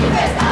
breakfast.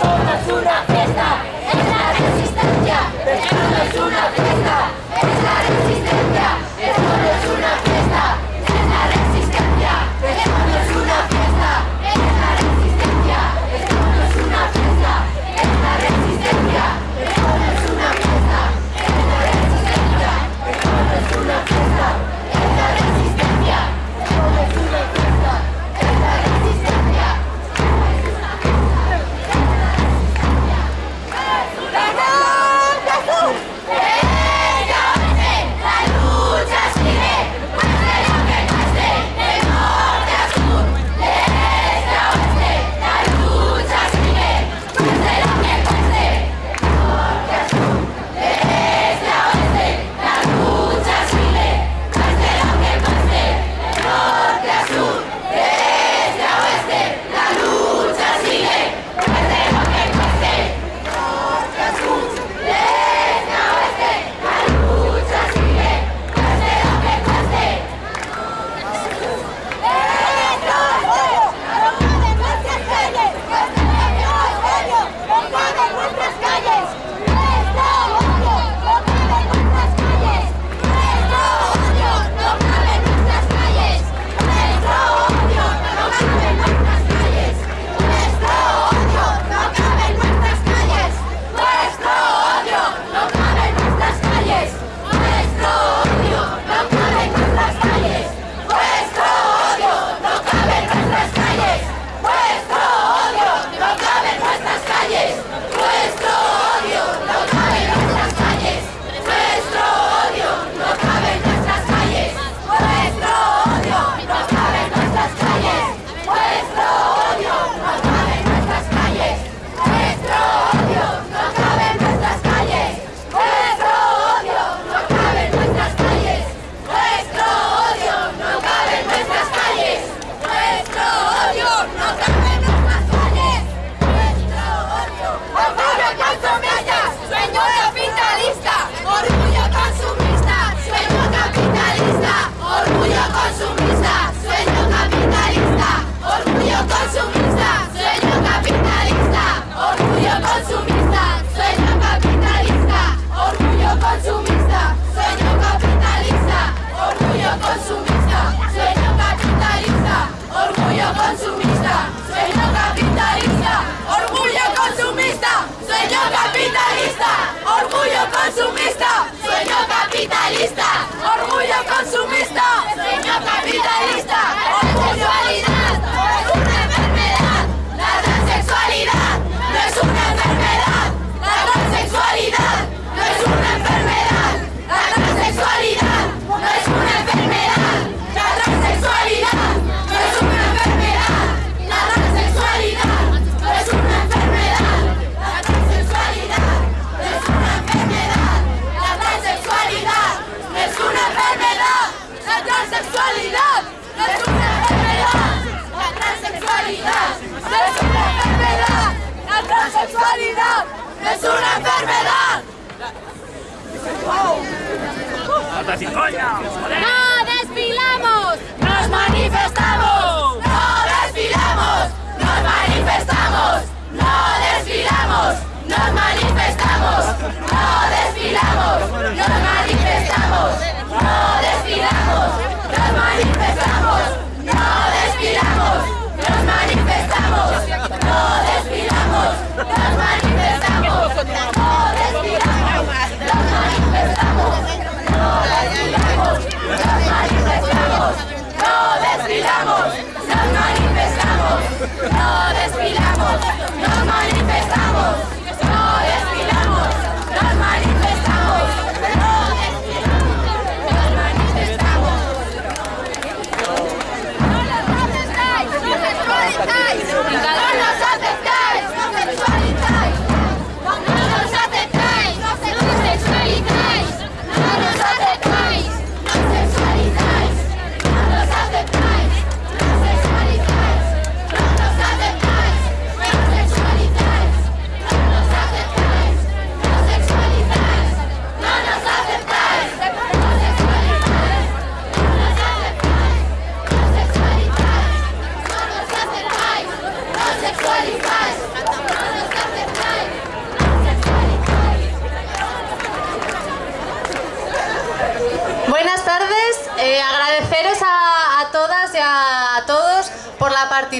es una fiesta, es la resistencia, es una fiesta, es la resistencia. capitalista, orgullo consumista, sueño capitalista, orgullo transexualidad no es una enfermedad. La transexualidad es una enfermedad. La transexualidad es una enfermedad. ¡No desfilamos! ¡Nos manifestamos! ¡No desfilamos! ¡Nos manifestamos! ¡No desfilamos! ¡Nos manifestamos! ¡No desfilamos! ¡Nos manifestamos! ¡No desfilamos! No respiramos, nos manifestamos. No respiramos, nos manifestamos. No respiramos, nos manifestamos. No respiramos, nos manifestamos. No respiramos, nos manifestamos.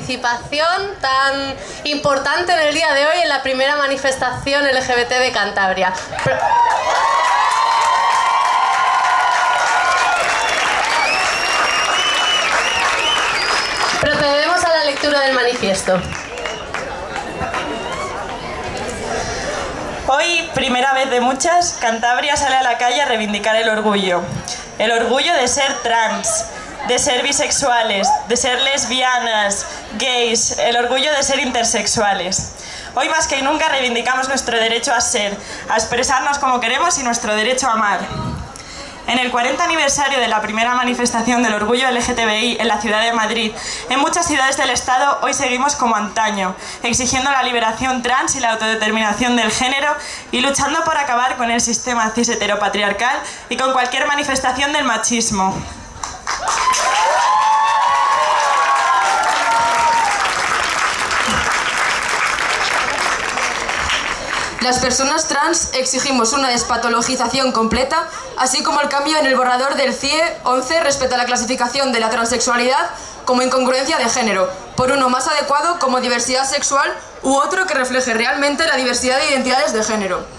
Participación tan importante en el día de hoy en la primera manifestación LGBT de Cantabria. Pro- Procedemos a la lectura del manifiesto. Hoy, primera vez de muchas, Cantabria sale a la calle a reivindicar el orgullo. El orgullo de ser trans, de ser bisexuales, de ser lesbianas, gays, el orgullo de ser intersexuales. Hoy más que nunca reivindicamos nuestro derecho a ser, a expresarnos como queremos y nuestro derecho a amar. En el 40 aniversario de la primera manifestación del orgullo LGTBI en la ciudad de Madrid, en muchas ciudades del Estado hoy seguimos como antaño, exigiendo la liberación trans y la autodeterminación del género y luchando por acabar con el sistema cis heteropatriarcal y con cualquier manifestación del machismo. Las personas trans exigimos una despatologización completa, así como el cambio en el borrador del CIE 11 respecto a la clasificación de la transexualidad como incongruencia de género, por uno más adecuado como diversidad sexual u otro que refleje realmente la diversidad de identidades de género.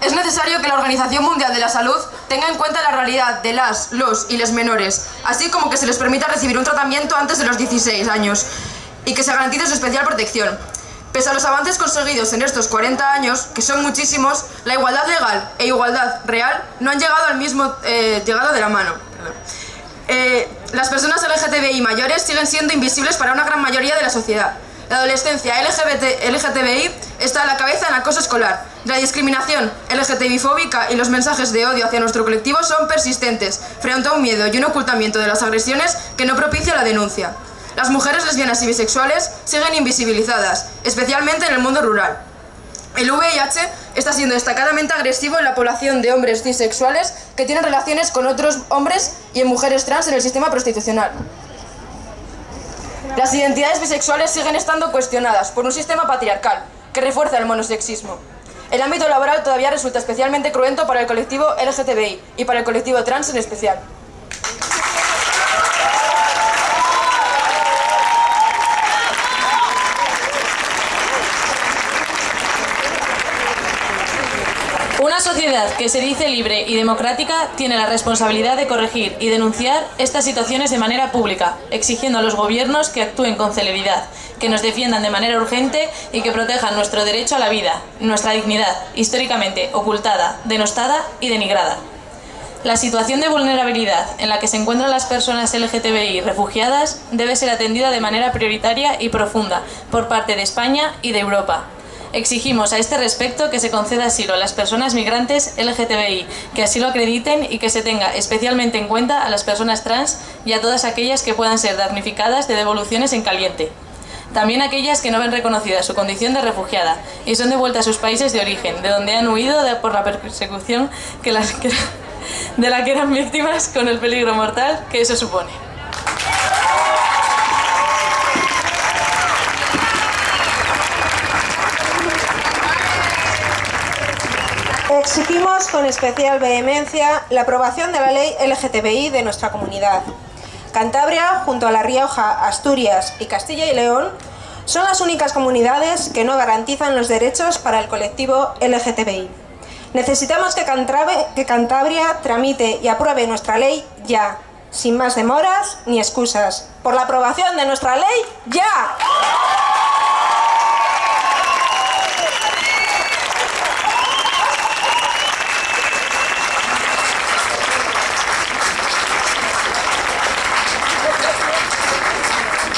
Es necesario que la Organización Mundial de la Salud tenga en cuenta la realidad de las, los y les menores, así como que se les permita recibir un tratamiento antes de los 16 años y que se garantice su especial protección. Pese a los avances conseguidos en estos 40 años, que son muchísimos, la igualdad legal e igualdad real no han llegado al mismo eh, llegado de la mano. Eh, las personas LGTBI mayores siguen siendo invisibles para una gran mayoría de la sociedad. La adolescencia LGBT, LGTBI está a la cabeza en acoso escolar. La discriminación LGTBI-fóbica y los mensajes de odio hacia nuestro colectivo son persistentes, frente a un miedo y un ocultamiento de las agresiones que no propicia la denuncia. Las mujeres lesbianas y bisexuales siguen invisibilizadas, especialmente en el mundo rural. El VIH está siendo destacadamente agresivo en la población de hombres cisexuales que tienen relaciones con otros hombres y en mujeres trans en el sistema prostitucional. Las identidades bisexuales siguen estando cuestionadas por un sistema patriarcal que refuerza el monosexismo. El ámbito laboral todavía resulta especialmente cruento para el colectivo LGTBI y para el colectivo trans en especial. Una sociedad que se dice libre y democrática tiene la responsabilidad de corregir y denunciar estas situaciones de manera pública, exigiendo a los gobiernos que actúen con celeridad, que nos defiendan de manera urgente y que protejan nuestro derecho a la vida, nuestra dignidad, históricamente ocultada, denostada y denigrada. La situación de vulnerabilidad en la que se encuentran las personas LGTBI refugiadas debe ser atendida de manera prioritaria y profunda por parte de España y de Europa. Exigimos a este respecto que se conceda asilo a las personas migrantes LGTBI, que así lo acrediten y que se tenga especialmente en cuenta a las personas trans y a todas aquellas que puedan ser damnificadas de devoluciones en caliente. También aquellas que no ven reconocida su condición de refugiada y son devueltas a sus países de origen, de donde han huido por la persecución que las, de la que eran víctimas con el peligro mortal que eso supone. Exigimos con especial vehemencia la aprobación de la ley LGTBI de nuestra comunidad. Cantabria, junto a La Rioja, Asturias y Castilla y León, son las únicas comunidades que no garantizan los derechos para el colectivo LGTBI. Necesitamos que Cantabria, que Cantabria tramite y apruebe nuestra ley ya, sin más demoras ni excusas. Por la aprobación de nuestra ley, ya.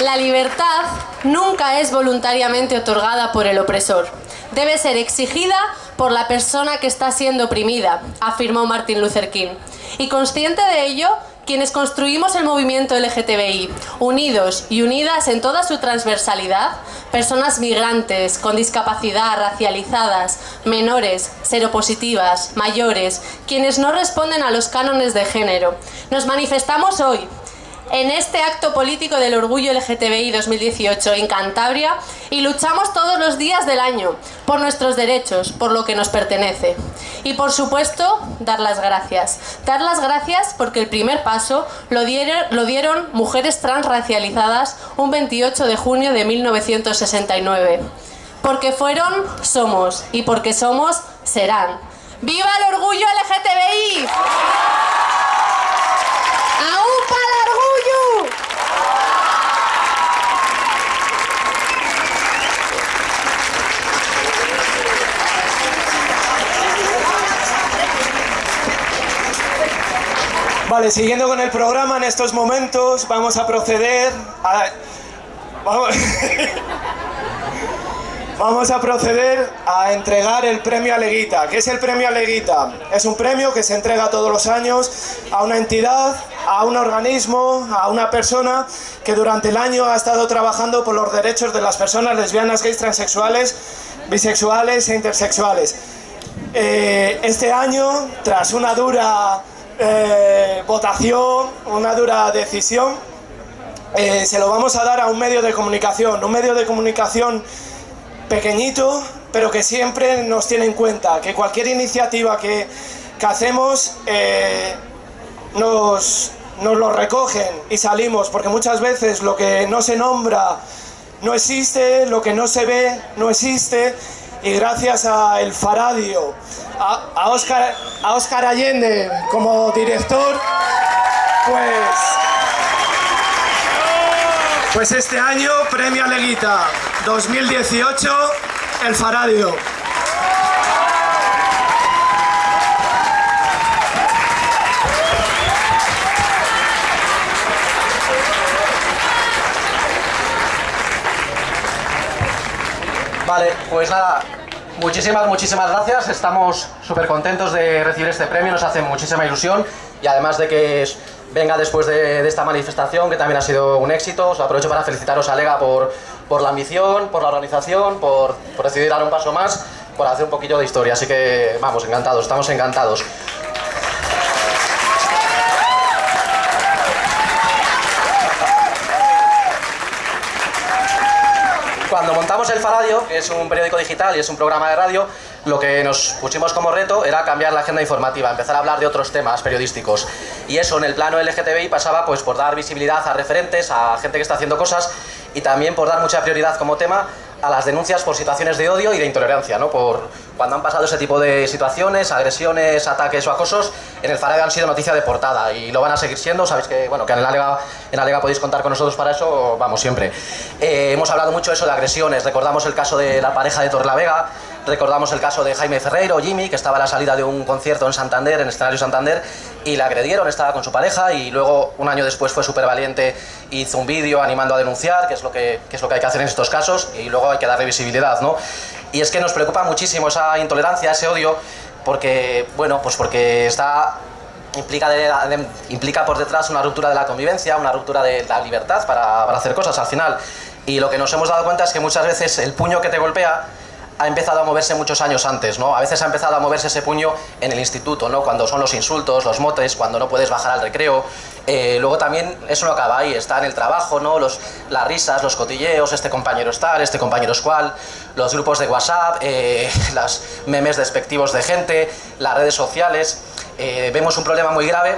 La libertad nunca es voluntariamente otorgada por el opresor. Debe ser exigida por la persona que está siendo oprimida, afirmó Martin Luther King. Y consciente de ello, quienes construimos el movimiento LGTBI, unidos y unidas en toda su transversalidad, personas migrantes, con discapacidad, racializadas, menores, seropositivas, mayores, quienes no responden a los cánones de género, nos manifestamos hoy en este acto político del orgullo LGTBI 2018 en Cantabria y luchamos todos los días del año por nuestros derechos, por lo que nos pertenece. Y por supuesto, dar las gracias. Dar las gracias porque el primer paso lo dieron, mujeres transracializadas un 28 de junio de 1969. Porque fueron, somos, y porque somos, serán. ¡Viva el orgullo LGTBI! ¡Aupa el orgullo! Vale, siguiendo con el programa, en estos momentos vamos a proceder a... Vamos... Vamos a proceder a entregar el premio Aleguita. ¿Qué es el premio Aleguita? Es un premio que se entrega todos los años a una entidad, a un organismo, a una persona que durante el año ha estado trabajando por los derechos de las personas lesbianas, gays, transexuales, bisexuales e intersexuales. Eh, este año, tras una dura eh, votación, una dura decisión, eh, se lo vamos a dar a un medio de comunicación, un medio de comunicación pequeñito, pero que siempre nos tiene en cuenta, que cualquier iniciativa que, que hacemos eh, nos, nos lo recogen y salimos, porque muchas veces lo que no se nombra no existe, lo que no se ve no existe, y gracias a El Faradio, a, a, Oscar, a Oscar Allende como director, pues... Pues este año, Premio Aleguita 2018, El Faradio. Vale, pues nada, muchísimas, muchísimas gracias. Estamos súper contentos de recibir este premio, nos hace muchísima ilusión y además de que venga después de, de esta manifestación, que también ha sido un éxito, os aprovecho para felicitaros a Lega por, por la ambición, por la organización, por, por decidir dar un paso más, por hacer un poquillo de historia. Así que vamos, encantados, estamos encantados. Montamos el Faradio, que es un periódico digital y es un programa de radio, lo que nos pusimos como reto era cambiar la agenda informativa, empezar a hablar de otros temas periodísticos. Y eso en el plano LGTBI pasaba pues por dar visibilidad a referentes, a gente que está haciendo cosas y también por dar mucha prioridad como tema a las denuncias por situaciones de odio y de intolerancia, ¿no? Por cuando han pasado ese tipo de situaciones, agresiones, ataques o acosos, en el Faradio han sido noticia de portada y lo van a seguir siendo. Sabéis que, bueno, que en Alega, en Alega podéis contar con nosotros para eso, vamos, siempre. Eh, hemos hablado mucho de eso de agresiones, recordamos el caso de la pareja de Torlavega, recordamos el caso de Jaime Ferreiro, Jimmy, que estaba a la salida de un concierto en Santander, en escenario Santander, y le agredieron, estaba con su pareja y luego un año después fue súper valiente, hizo un vídeo animando a denunciar, que es, lo que, que es lo que hay que hacer en estos casos, y luego hay que darle visibilidad, ¿no? Y es que nos preocupa muchísimo esa intolerancia, ese odio, porque, bueno, pues porque está implica, implica por detrás una ruptura de la convivencia, una ruptura de la libertad para, para hacer cosas al final. Y lo que nos hemos dado cuenta es que muchas veces el puño que te golpea ha empezado a moverse muchos años antes, ¿no? A veces ha empezado a moverse ese puño en el instituto, ¿no? Cuando son los insultos, los motes, cuando no puedes bajar al recreo. Eh, luego también eso no acaba ahí, está en el trabajo, ¿no? Los, las risas, los cotilleos, este compañero es tal, este compañero es cual, los grupos de WhatsApp, eh, las memes despectivos de gente, las redes sociales. Eh, vemos un problema muy grave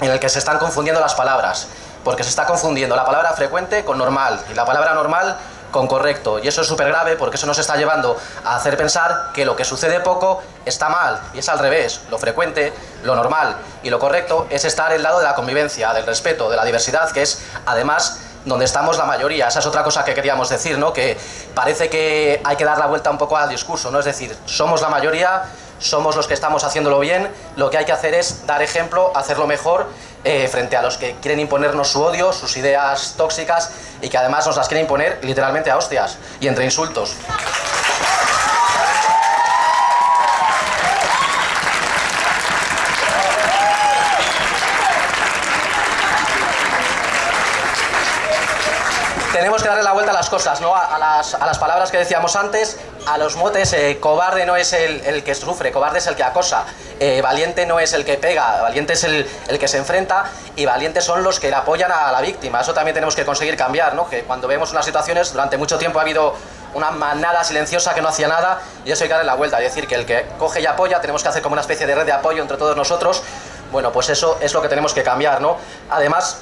en el que se están confundiendo las palabras, porque se está confundiendo la palabra frecuente con normal y la palabra normal con correcto. Y eso es súper grave porque eso nos está llevando a hacer pensar que lo que sucede poco está mal. Y es al revés. Lo frecuente, lo normal y lo correcto es estar el lado de la convivencia, del respeto, de la diversidad, que es además donde estamos la mayoría. Esa es otra cosa que queríamos decir, ¿no? Que parece que hay que dar la vuelta un poco al discurso, ¿no? Es decir, somos la mayoría, somos los que estamos haciéndolo bien, lo que hay que hacer es dar ejemplo, hacerlo mejor eh, frente a los que quieren imponernos su odio, sus ideas tóxicas y que además nos las quieren imponer literalmente a hostias y entre insultos. Tenemos que darle la vuelta a las cosas, ¿no? A, las, a las, palabras que decíamos antes, a los motes, eh, cobarde no es el, el, que sufre, cobarde es el que acosa, eh, valiente no es el que pega, valiente es el, el, que se enfrenta y valientes son los que le apoyan a la víctima. Eso también tenemos que conseguir cambiar, ¿no? Que cuando vemos unas situaciones, durante mucho tiempo ha habido una manada silenciosa que no hacía nada y eso hay que darle la vuelta, es decir, que el que coge y apoya, tenemos que hacer como una especie de red de apoyo entre todos nosotros, bueno, pues eso es lo que tenemos que cambiar, ¿no? Además,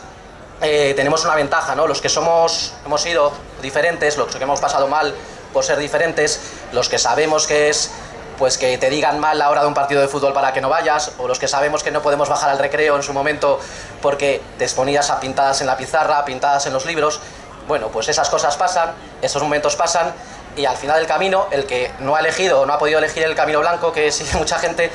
eh, tenemos una ventaja, ¿no? Los que somos, hemos sido diferentes, los que hemos pasado mal por ser diferentes, los que sabemos que es pues que te digan mal la hora de un partido de fútbol para que no vayas, o los que sabemos que no podemos bajar al recreo en su momento porque te exponías a pintadas en la pizarra, pintadas en los libros, bueno, pues esas cosas pasan, esos momentos pasan, y al final del camino, el que no ha elegido o no ha podido elegir el camino blanco, que sigue mucha gente,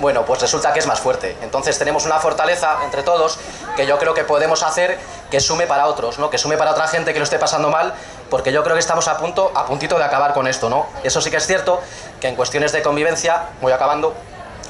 bueno, pues resulta que es más fuerte. Entonces tenemos una fortaleza entre todos que yo creo que podemos hacer que sume para otros, ¿no? Que sume para otra gente que lo esté pasando mal, porque yo creo que estamos a punto, a puntito de acabar con esto, ¿no? Eso sí que es cierto, que en cuestiones de convivencia, voy acabando,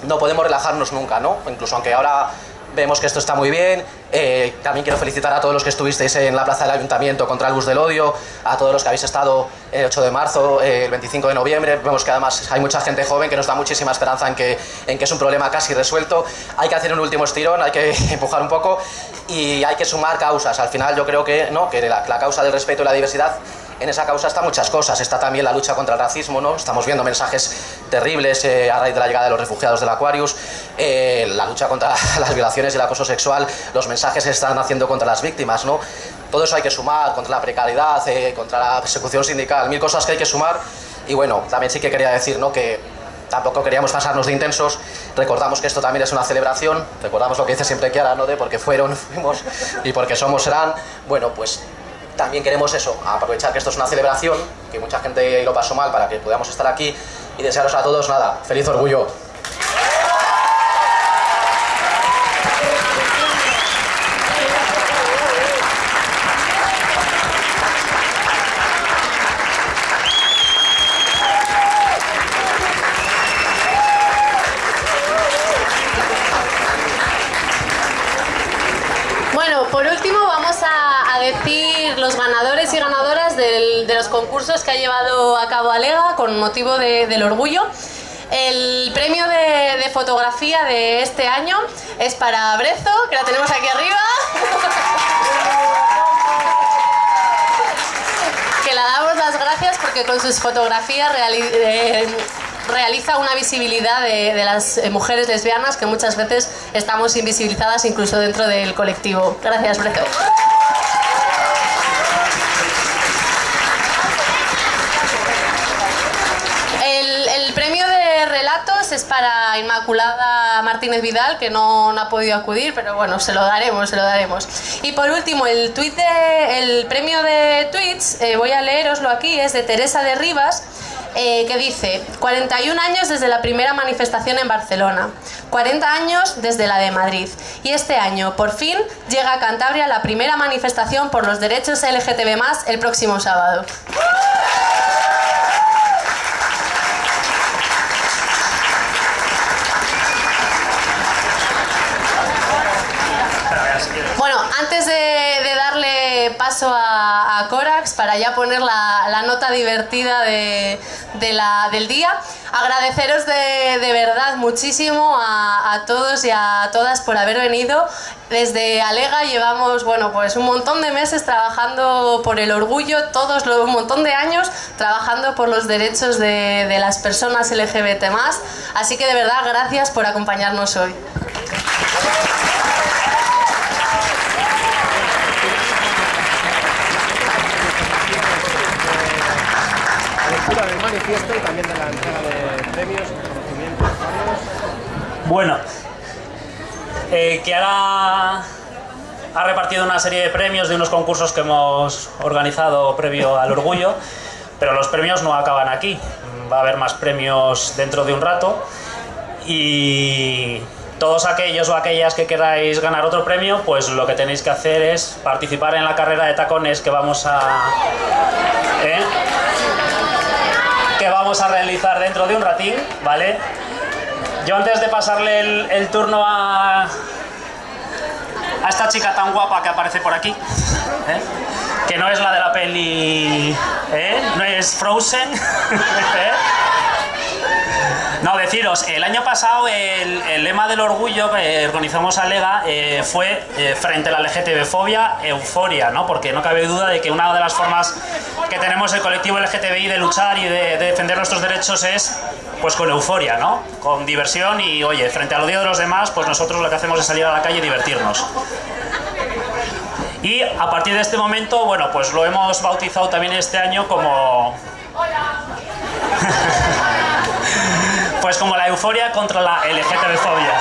no podemos relajarnos nunca, ¿no? Incluso aunque ahora vemos que esto está muy bien. Eh, también quiero felicitar a todos los que estuvisteis en la plaza del Ayuntamiento contra el bus del odio, a todos los que habéis estado el 8 de marzo, eh, el 25 de noviembre. Vemos que además hay mucha gente joven que nos da muchísima esperanza en que, en que es un problema casi resuelto. Hay que hacer un último estirón, hay que empujar un poco y hay que sumar causas. Al final yo creo que, ¿no? que la, la causa del respeto y la diversidad en esa causa están muchas cosas. Está también la lucha contra el racismo, ¿no? Estamos viendo mensajes terribles eh, a raíz de la llegada de los refugiados del Aquarius, eh, la lucha contra las violaciones y el acoso sexual, los mensajes que están haciendo contra las víctimas, ¿no? Todo eso hay que sumar, contra la precariedad, eh, contra la persecución sindical, mil cosas que hay que sumar. Y bueno, también sí que quería decir, ¿no? Que tampoco queríamos pasarnos de intensos, recordamos que esto también es una celebración, recordamos lo que dice siempre Kiara, ¿no? De porque fueron, fuimos y porque somos serán, bueno, pues también queremos eso, aprovechar que esto es una celebración, que mucha gente lo pasó mal para que podamos estar aquí y desearos a todos nada, feliz orgullo. decir los ganadores y ganadoras del, de los concursos que ha llevado a cabo Alega con motivo de, del orgullo. El premio de, de, fotografía de este año es para Brezo, que la tenemos aquí arriba. que la damos las gracias porque con sus fotografías eh, realiza una visibilidad de, de, las mujeres lesbianas que muchas veces estamos invisibilizadas incluso dentro del colectivo. Gracias, Brezo. Es para Inmaculada Martínez Vidal, que no, ha podido acudir, pero bueno, se lo daremos, se lo daremos. Y por último, el, tweet de, el premio de tweets, eh, voy a leeroslo aquí, es de Teresa de Rivas, eh, que dice 41 años desde la primera manifestación en Barcelona, 40 años desde la de Madrid y este año por fin llega a Cantabria la primera manifestación por los derechos LGTB+, el próximo sábado. Bueno, antes de, de darle paso a, a Corax para ya poner la, la nota divertida de, de la, del día. Agradeceros de, de verdad muchísimo a, a, todos y a todas por haber venido. Desde Alega llevamos bueno, pues un montón de meses trabajando por el orgullo, todos los, un montón de años trabajando por los derechos de, las personas LGBT+. Así que de verdad gracias por acompañarnos hoy. Del manifiesto y también de la entrega de premios, reconocimientos, Bueno, eh, que ahora ha repartido una serie de premios de unos concursos que hemos organizado previo al orgullo, pero los premios no acaban aquí. Va a haber más premios dentro de un rato y todos aquellos o aquellas que queráis ganar otro premio, pues lo que tenéis que hacer es participar en la carrera de tacones que vamos a... ¿eh? Que vamos a realizar dentro de un ratín, ¿vale? Yo antes de pasarle el, turno a, a esta chica tan guapa que aparece por aquí, ¿eh? que no es la de la peli, ¿eh? no es Frozen, ¿eh? No, deciros, el año pasado el, el lema del orgullo que organizamos a Lega eh, fue eh, frente a la LGTB-fobia, euforia, ¿no? Porque no cabe duda de que una de las formas que tenemos el colectivo LGTBI de luchar y de, de, defender nuestros derechos es pues con euforia, ¿no? Con diversión y, oye, frente al odio de los demás, pues nosotros lo que hacemos es salir a la calle y divertirnos. Y a partir de este momento, bueno, pues lo hemos bautizado también este año como... pues como la euforia contra la LGTB-fobia.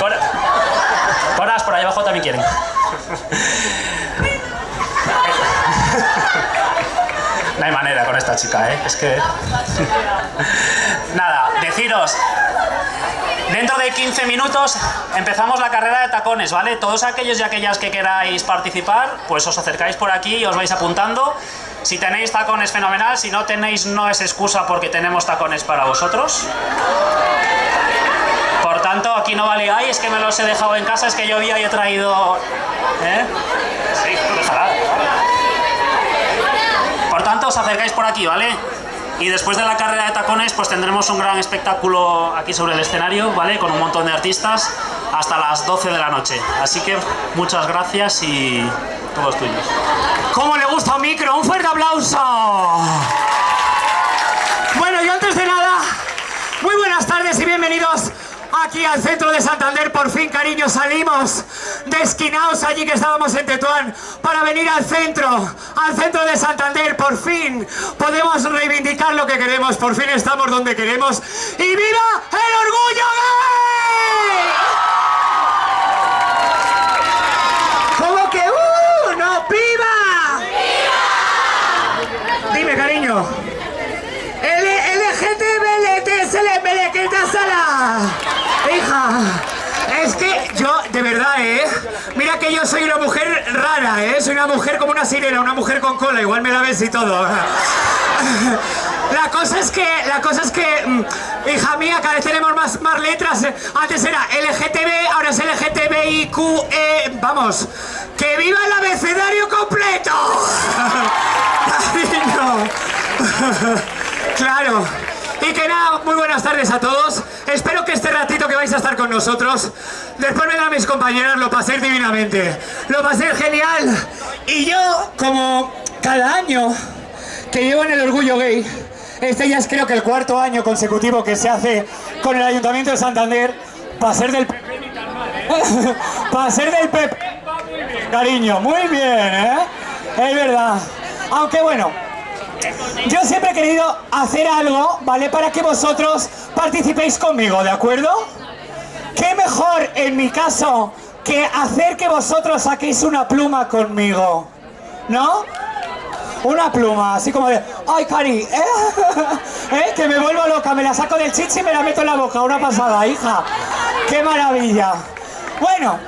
Coras, por ahí abajo también quieren. No hay manera con esta chica, ¿eh? Es que... Nada, deciros... Dentro de 15 minutos empezamos la carrera de tacones, ¿vale? Todos aquellos y aquellas que queráis participar, pues os acercáis por aquí y os vais apuntando. Si tenéis tacones, fenomenal. Si no tenéis, no es excusa porque tenemos tacones para vosotros. Por tanto, aquí no vale, ay, es que me los he dejado en casa, es que llovía y he traído... ¿Eh? Sí. Por tanto, os acercáis por aquí, ¿vale? Y después de la carrera de tacones, pues tendremos un gran espectáculo aquí sobre el escenario, ¿vale? Con un montón de artistas hasta las 12 de la noche. Así que muchas gracias y todos tuyos. ¿Cómo le gusta un micro? ¡Un fuerte aplauso! Bueno, y antes de nada, muy buenas tardes y bienvenidos aquí al centro de Santander. Por fin, cariño, salimos de esquinaos allí que estábamos en Tetuán para venir al centro, al centro de Santander. Por fin podemos reivindicar lo que queremos, por fin estamos donde queremos. ¡Y viva el orgullo gay! ¿Cómo que uh? ¡No, viva! ¡Viva! Dime, cariño. sala! Hija, es que yo, de verdad, ¿eh? Mira que yo soy una mujer rara, ¿eh? Soy una mujer como una sirena, una mujer con cola, igual me la ves y todo. La cosa es que, la cosa es que, hija mía, cada vez tenemos más, más letras. Antes era LGTB, ahora es LGTBIQE. Vamos, ¡que viva el abecedario completo! Claro. Y que nada, muy buenas tardes a todos. Espero que este ratito que vais a estar con nosotros, después vengan mis compañeras, lo pasé divinamente. Lo pasé genial. Y yo, como cada año que llevo en el Orgullo Gay, este ya es creo que el cuarto año consecutivo que se hace con el Ayuntamiento de Santander, para ser del PP mal, ¿eh? para ser del PP, cariño, muy bien, ¿eh? Es verdad. Aunque bueno, yo siempre he querido hacer algo, ¿vale? Para que vosotros participéis conmigo, ¿de acuerdo? ¿Qué mejor, en mi caso, que hacer que vosotros saquéis una pluma conmigo? ¿No? Una pluma, así como de... ¡Ay, Cari! ¿eh? ¿Eh? Que me vuelvo loca, me la saco del chichi y me la meto en la boca. Una pasada, hija. ¡Qué maravilla! Bueno,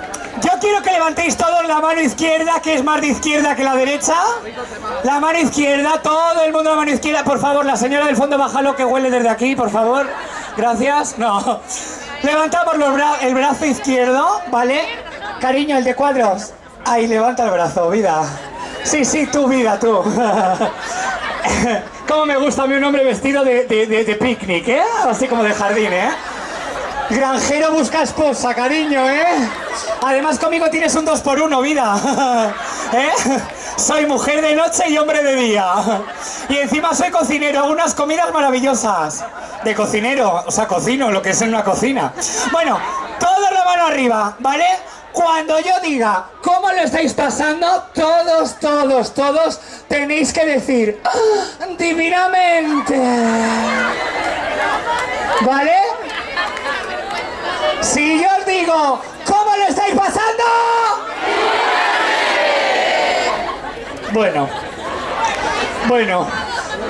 yo quiero que levantéis todos la mano izquierda, que es más de izquierda que la derecha. La mano izquierda, todo el mundo la mano izquierda. Por favor, la señora del fondo, bájalo que huele desde aquí, por favor. Gracias. No. Levantamos los bra el brazo izquierdo, ¿vale? Cariño, el de cuadros. Ahí, levanta el brazo, vida. Sí, sí, tú, vida, tú. Cómo me gusta a mí un hombre vestido de, de, de- de picnic, ¿eh? Así como de jardín, ¿eh? Granjero busca esposa, cariño, ¿eh? Además conmigo tienes un dos por uno, vida. ¿Eh? Soy mujer de noche y hombre de día. Y encima soy cocinero, unas comidas maravillosas. De cocinero, o sea, cocino, lo que es en una cocina. Bueno, todos la mano arriba, ¿vale? Cuando yo diga cómo lo estáis pasando, todos, todos, todos tenéis que decir "Ah, divinamente. ¿Vale? Si yo os digo, ¿cómo lo estáis pasando? Bueno, bueno,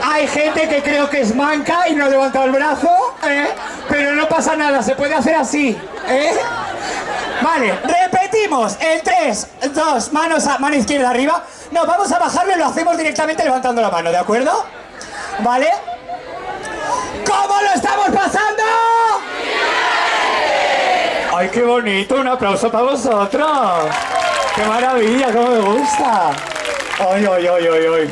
hay gente que creo que es manca y no levanta el brazo, ¿eh? pero no pasa nada, se puede hacer así, ¿eh? Vale, repetimos, el 3, 2, manos a, mano izquierda arriba. No, vamos a bajarlo y lo hacemos directamente levantando la mano, ¿de acuerdo? ¿Vale? ¿Cómo lo estamos pasando? ¡Ay, qué bonito! Un aplauso para vosotros. ¡Qué maravilla! ¡Cómo me gusta! ¡Ay, ay, ay, ay, ay!